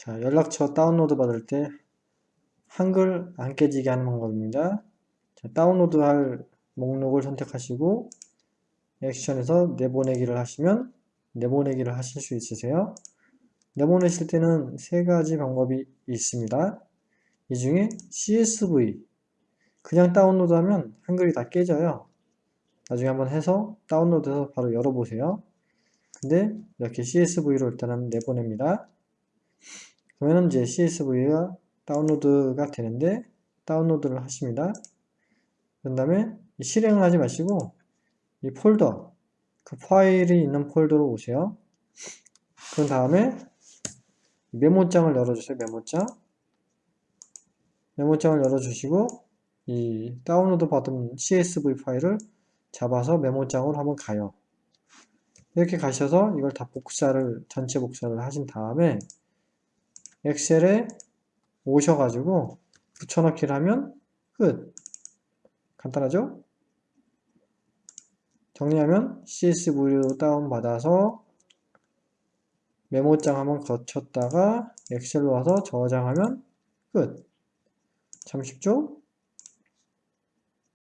자, 연락처 다운로드 받을 때 한글 안 깨지게 하는 방법입니다. 자, 다운로드 할 목록을 선택하시고 액션에서 내보내기를 하시면 내보내기를 하실 수 있으세요. 내보내실 때는 세 가지 방법이 있습니다. 이 중에 CSV 그냥 다운로드 하면 한글이 다 깨져요. 나중에 한번 해서 다운로드해서 바로 열어보세요. 근데 이렇게 CSV로 일단은 내보냅니다. 그러면 이제 CSV가 다운로드가 되는데 다운로드를 하십니다. 그 다음에 실행을 하지 마시고 이 폴더 그 파일이 있는 폴더로 오세요. 그 다음에 메모장을 열어주세요. 메모장 메모장을 열어주시고 이 다운로드 받은 CSV 파일을 잡아서 메모장으로 한번 가요. 이렇게 가셔서 이걸 다 복사를 전체 복사를 하신 다음에 엑셀에 오셔가지고 붙여넣기를 하면 끝 간단하죠? 정리하면 CSV로 다운받아서 메모장 한번 거쳤다가 엑셀로 와서 저장하면 끝. 참 쉽죠?